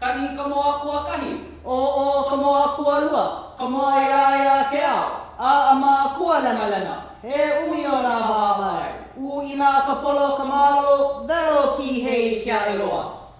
Kahi ka moa kua kahi? O o ka moa kua lua. Ka moa ia ia ke ao. A ama kua lena lena. He ui o nā hawai. U ina ka polo ka malo, velo ki hei kia eloa.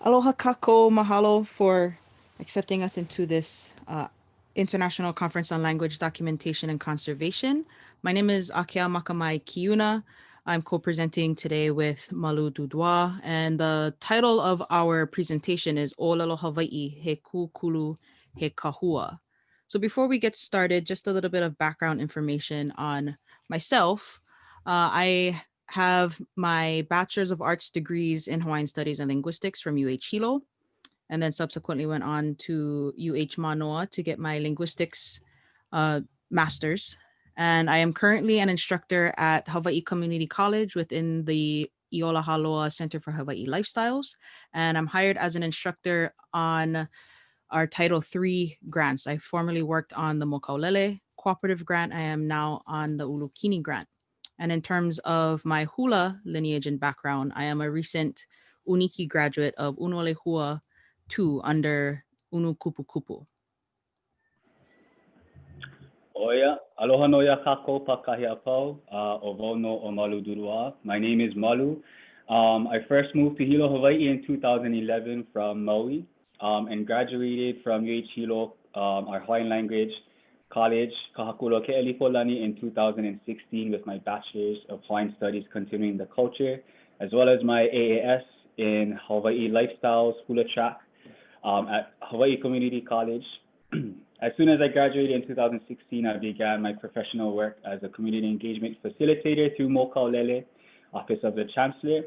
Aloha kako, mahalo for accepting us into this uh, International Conference on Language Documentation and Conservation. My name is Akea Makamai Kiuna. I'm co-presenting today with Malu Dudois, and the title of our presentation is Olelo Hawaii He Kukulu He Kahua. So before we get started, just a little bit of background information on myself. Uh, I have my Bachelor's of Arts degrees in Hawaiian Studies and Linguistics from UH Hilo, and then subsequently went on to UH Manoa to get my Linguistics uh, Master's and I am currently an instructor at Hawaii Community College within the Iola Haloa Center for Hawaii Lifestyles. And I'm hired as an instructor on our Title III grants. I formerly worked on the Mokaulele Cooperative Grant. I am now on the Ulukini Grant. And in terms of my hula lineage and background, I am a recent Uniki graduate of Unuole Hua 2 under Unu Oya, aloha no ya kako pakahi apau, uh, ovono o Malu Durua. My name is Malu. Um, I first moved to Hilo, Hawaii in 2011 from Maui um, and graduated from UH Hilo, um, our Hawaiian language college, Kahakulo Ke'elikolani in 2016 with my bachelor's of Hawaiian studies continuing the culture, as well as my AAS in Hawaii lifestyles hula track um, at Hawaii Community College. As soon as I graduated in 2016, I began my professional work as a community engagement facilitator through Mokaulele, Office of the Chancellor,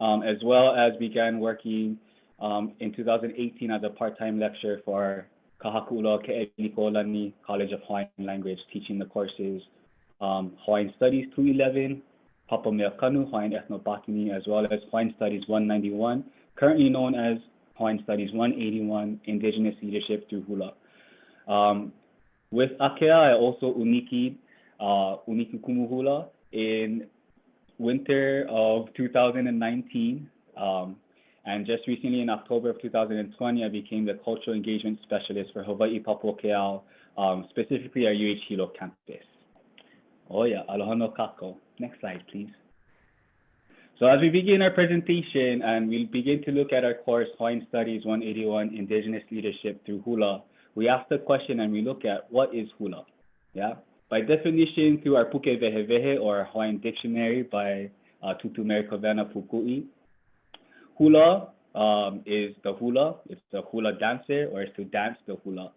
um, as well as began working um, in 2018 as a part-time lecturer for Kahakula Ke'elikolani College of Hawaiian Language, teaching the courses um, Hawaiian Studies 211, Papa Mea Kanu, Hawaiian Ethnobotany, as well as Hawaiian Studies 191, currently known as Hawaiian Studies 181, Indigenous Leadership through Hula. Um, with Akea, I also uniki, uh, uniki kumuhula in winter of 2019. Um, and just recently in October of 2020, I became the cultural engagement specialist for Hawaii Papa O Ke Ao, um, specifically our UH Hilo campus. Oh yeah, aloha no kako. Next slide, please. So as we begin our presentation and we'll begin to look at our course, Hawaiian Studies 181, Indigenous Leadership through Hula, we ask the question and we look at what is hula. Yeah. By definition, through our Puke Vehevehe or Hawaiian Dictionary by uh, Tutu Mary Kawena Pukui, hula um, is the hula. It's the hula dancer or it's to dance the hula.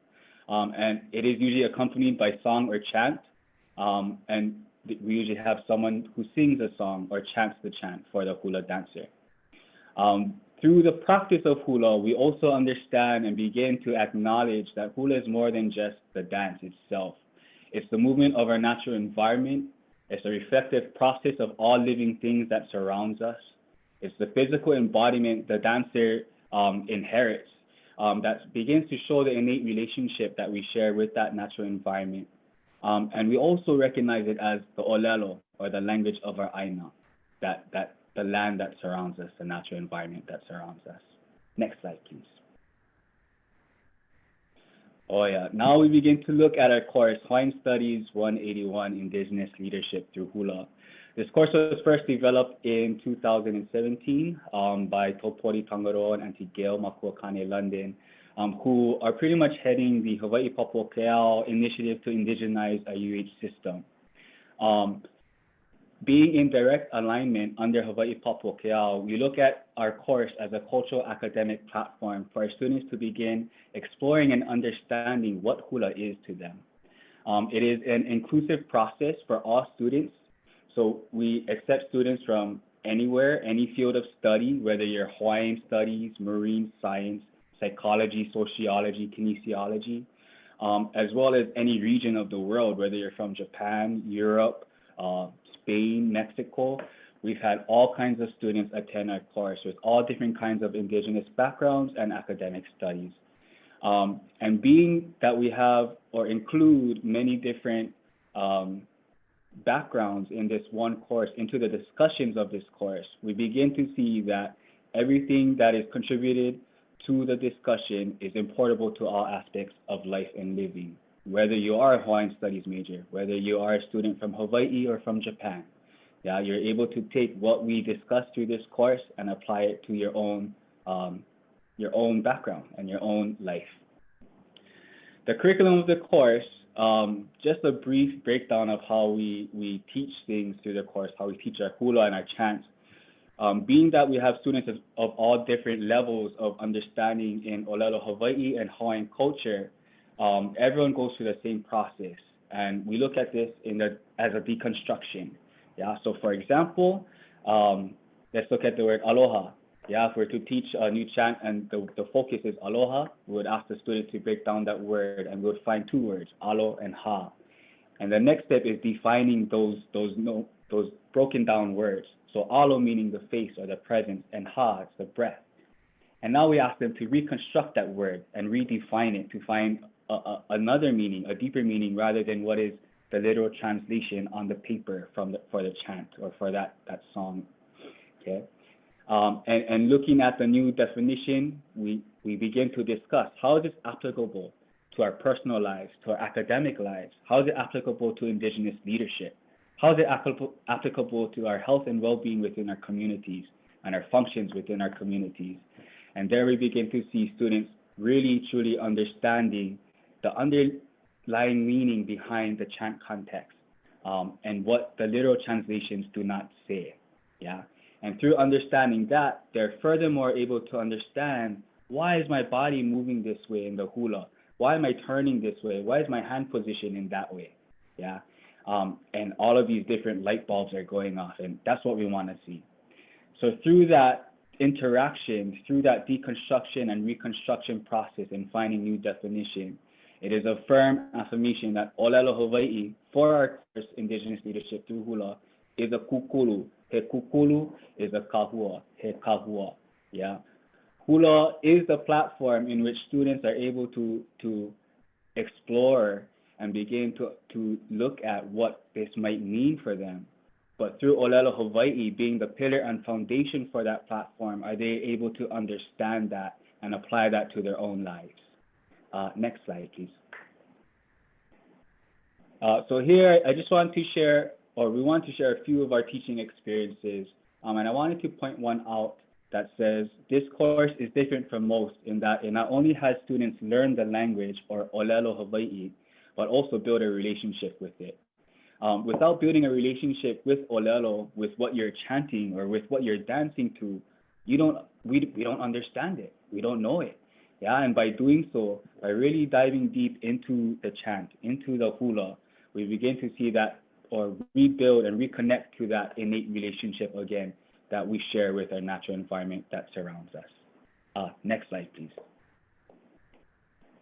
Um, and it is usually accompanied by song or chant. Um, and we usually have someone who sings a song or chants the chant for the hula dancer. Um, through the practice of hula, we also understand and begin to acknowledge that hula is more than just the dance itself. It's the movement of our natural environment. It's a reflective process of all living things that surrounds us. It's the physical embodiment the dancer um, inherits um, that begins to show the innate relationship that we share with that natural environment. Um, and we also recognize it as the olelo, or the language of our aina, that, that the land that surrounds us, the natural environment that surrounds us. Next slide, please. Oh yeah, now we begin to look at our course, Hawaiian Studies 181, Indigenous Leadership through Hula. This course was first developed in 2017 um, by Taupouri Tangaro and Auntie Gail Makuakane Lundin, um, who are pretty much heading the Hawaii Papua Keao initiative to indigenize a UH system. Um, being in direct alignment under Hawaii Papua Keao, we look at our course as a cultural academic platform for our students to begin exploring and understanding what hula is to them. Um, it is an inclusive process for all students. So we accept students from anywhere, any field of study, whether you're Hawaiian studies, marine science, psychology, sociology, kinesiology, um, as well as any region of the world, whether you're from Japan, Europe, uh, Spain, Mexico. We've had all kinds of students attend our course with all different kinds of indigenous backgrounds and academic studies. Um, and being that we have or include many different um, backgrounds in this one course into the discussions of this course, we begin to see that everything that is contributed to the discussion is importable to all aspects of life and living, whether you are a Hawaiian studies major, whether you are a student from Hawaii or from Japan. Yeah, you're able to take what we discussed through this course and apply it to your own um, your own background and your own life. The curriculum of the course, um, just a brief breakdown of how we, we teach things through the course, how we teach our hula and our chants. Um, being that we have students of, of, all different levels of understanding in Olelo Hawaii and Hawaiian culture, um, everyone goes through the same process. And we look at this in the, as a deconstruction. Yeah, so for example, um, let's look at the word aloha. Yeah, if we're to teach a new chant and the, the focus is aloha, we would ask the student to break down that word and we would find two words, alo and ha. And the next step is defining those those no those broken down words. So alo meaning the face or the presence and ha it's the breath. And now we ask them to reconstruct that word and redefine it to find a, a, another meaning, a deeper meaning rather than what is the literal translation on the paper from the, for the chant or for that, that song. Okay. Um, and, and, looking at the new definition, we, we begin to discuss how is this applicable to our personal lives, to our academic lives? How is it applicable to Indigenous leadership? How is it applicable, applicable to our health and well-being within our communities and our functions within our communities? And there we begin to see students really, truly understanding the underlying meaning behind the chant context um, and what the literal translations do not say. Yeah. And through understanding that, they're furthermore able to understand why is my body moving this way in the hula? Why am I turning this way? Why is my hand positioned in that way? Yeah. Um, and all of these different light bulbs are going off, and that's what we want to see. So through that interaction, through that deconstruction and reconstruction process and finding new definition, it is a firm affirmation that Olelo Hawaii, for our first Indigenous leadership through hula, is a kukulu He kukulu is a kahua. He kahua. Yeah. Hula is the platform in which students are able to to explore and begin to, to look at what this might mean for them. But through Olelo Hawaii being the pillar and foundation for that platform, are they able to understand that and apply that to their own lives? Uh, next slide, please. Uh, so here, I just want to share or we want to share a few of our teaching experiences. Um, and I wanted to point one out that says this course is different from most in that it not only has students learn the language or Olelo Hawaii, but also build a relationship with it. Um, without building a relationship with Olelo, with what you're chanting or with what you're dancing to, you don't we, we don't understand it. We don't know it. Yeah, and by doing so, by really diving deep into the chant, into the hula, we begin to see that or rebuild and reconnect to that innate relationship again that we share with our natural environment that surrounds us. Uh, next slide, please.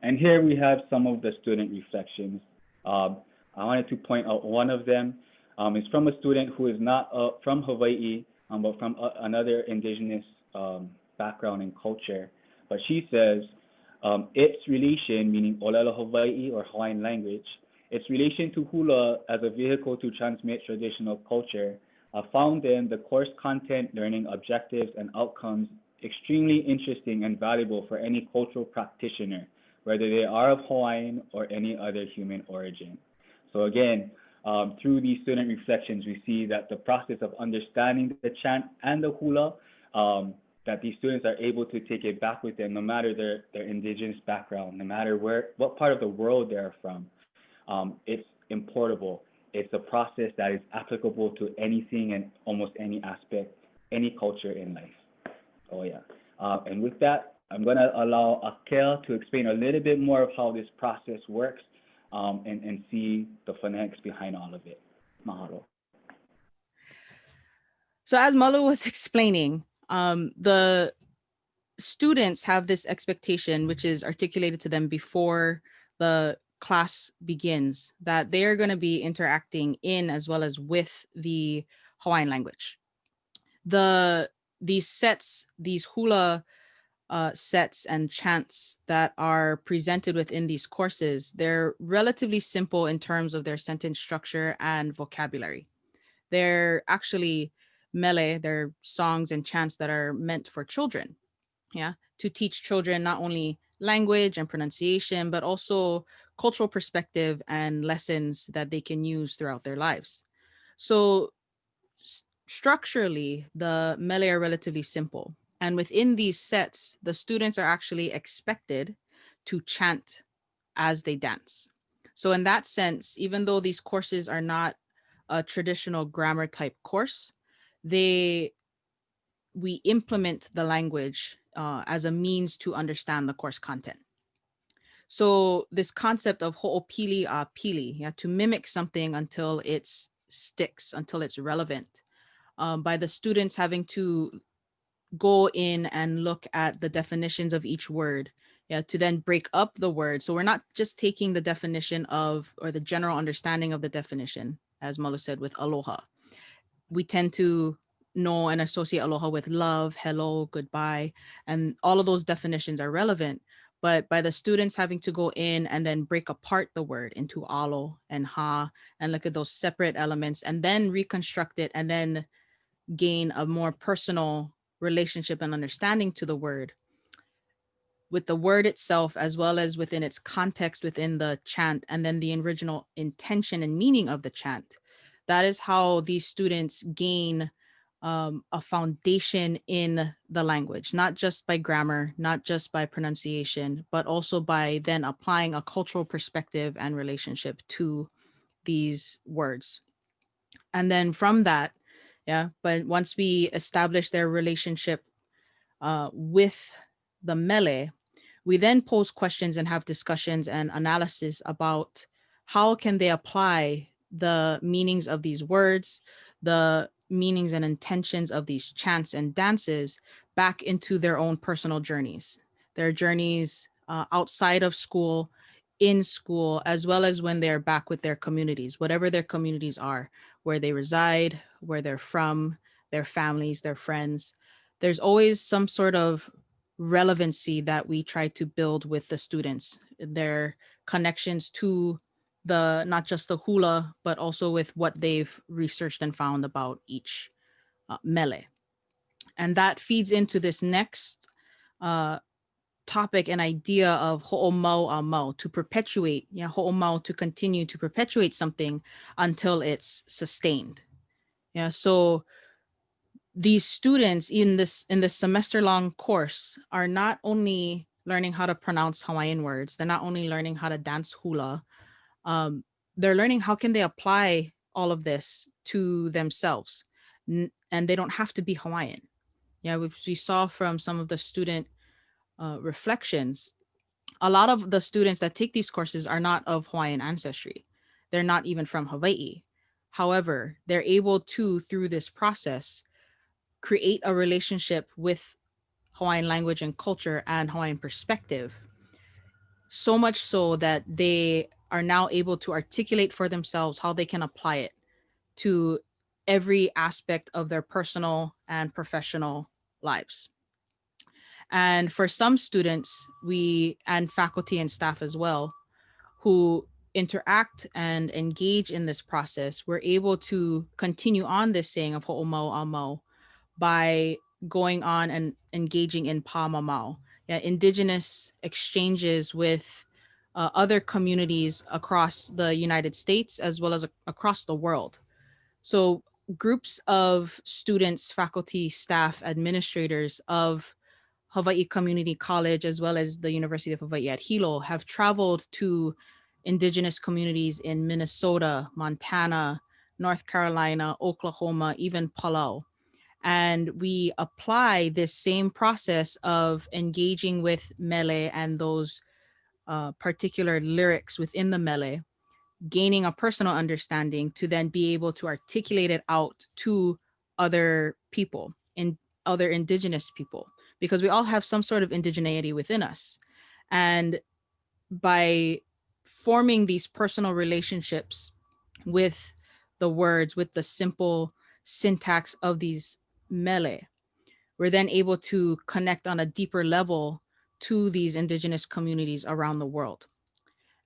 And here we have some of the student reflections. Um, I wanted to point out one of them. Um, it's from a student who is not uh, from Hawaii, um, but from uh, another indigenous um, background and culture. But she says, um, its relation, meaning Olelo Hawaii or Hawaiian language, its relation to hula as a vehicle to transmit traditional culture uh, found in the course content, learning objectives, and outcomes extremely interesting and valuable for any cultural practitioner, whether they are of Hawaiian or any other human origin. So again, um, through these student reflections, we see that the process of understanding the chant and the hula, um, that these students are able to take it back with them, no matter their, their indigenous background, no matter where, what part of the world they're from. Um, it's importable. It's a process that is applicable to anything and almost any aspect, any culture in life. Oh yeah. Uh, and with that, I'm going to allow Akea to explain a little bit more of how this process works um, and, and see the phonetics behind all of it. Mahalo. So as Malu was explaining, um, the students have this expectation, which is articulated to them before the class begins that they are going to be interacting in as well as with the Hawaiian language. The these sets, these hula uh, sets and chants that are presented within these courses, they're relatively simple in terms of their sentence structure and vocabulary. They're actually mele, they're songs and chants that are meant for children. Yeah, to teach children not only language and pronunciation, but also cultural perspective and lessons that they can use throughout their lives. So structurally, the mele are relatively simple. And within these sets, the students are actually expected to chant as they dance. So in that sense, even though these courses are not a traditional grammar type course, they we implement the language uh, as a means to understand the course content. So this concept of ho'opili a pili, yeah, to mimic something until it sticks, until it's relevant, um, by the students having to go in and look at the definitions of each word yeah, to then break up the word. So we're not just taking the definition of or the general understanding of the definition, as Malu said, with aloha. We tend to know and associate aloha with love, hello, goodbye, and all of those definitions are relevant. But by the students having to go in and then break apart the word into alo and ha and look at those separate elements and then reconstruct it and then gain a more personal relationship and understanding to the word with the word itself as well as within its context within the chant and then the original intention and meaning of the chant. That is how these students gain um, a foundation in the language, not just by grammar, not just by pronunciation, but also by then applying a cultural perspective and relationship to these words. And then from that, yeah, but once we establish their relationship uh, with the mele, we then pose questions and have discussions and analysis about how can they apply the meanings of these words, the meanings and intentions of these chants and dances back into their own personal journeys, their journeys uh, outside of school, in school, as well as when they're back with their communities, whatever their communities are, where they reside, where they're from, their families, their friends. There's always some sort of relevancy that we try to build with the students, their connections to the not just the hula, but also with what they've researched and found about each uh, mele. And that feeds into this next uh, topic and idea of ho'omau a mau, to perpetuate, yeah, ho'omau to continue to perpetuate something until it's sustained. Yeah, so these students in this in this semester long course are not only learning how to pronounce Hawaiian words, they're not only learning how to dance hula, um, they're learning how can they apply all of this to themselves. N and they don't have to be Hawaiian. Yeah, we, we saw from some of the student uh, reflections, a lot of the students that take these courses are not of Hawaiian ancestry. They're not even from Hawaii. However, they're able to, through this process, create a relationship with Hawaiian language and culture and Hawaiian perspective. So much so that they are now able to articulate for themselves how they can apply it to every aspect of their personal and professional lives. And for some students, we and faculty and staff as well, who interact and engage in this process, we're able to continue on this saying of ho'omau a by going on and engaging in Pāmamau, yeah, indigenous exchanges with uh, other communities across the United States as well as across the world. So groups of students, faculty, staff, administrators of Hawaii Community College, as well as the University of Hawaii at Hilo have traveled to indigenous communities in Minnesota, Montana, North Carolina, Oklahoma, even Palau. And we apply this same process of engaging with mele and those uh, particular lyrics within the mele, gaining a personal understanding to then be able to articulate it out to other people and other indigenous people, because we all have some sort of indigeneity within us. And by forming these personal relationships with the words, with the simple syntax of these mele. We're then able to connect on a deeper level to these indigenous communities around the world.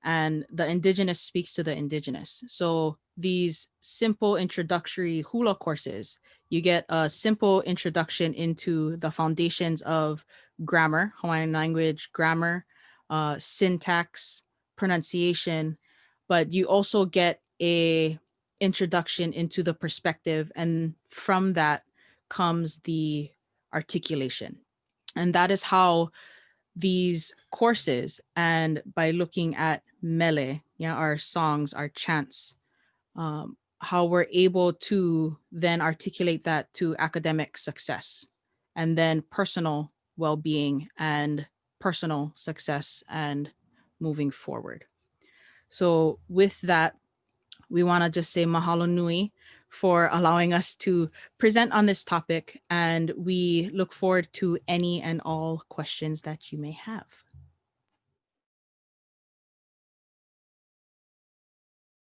And the indigenous speaks to the indigenous. So these simple introductory hula courses You get a simple introduction into the foundations of grammar, Hawaiian language grammar, uh, syntax, pronunciation, but you also get a introduction into the perspective and from that comes the articulation. And that is how these courses and by looking at mele, yeah, our songs, our chants, um, how we're able to then articulate that to academic success and then personal well-being and personal success and moving forward. So with that, we want to just say mahalo nui for allowing us to present on this topic and we look forward to any and all questions that you may have.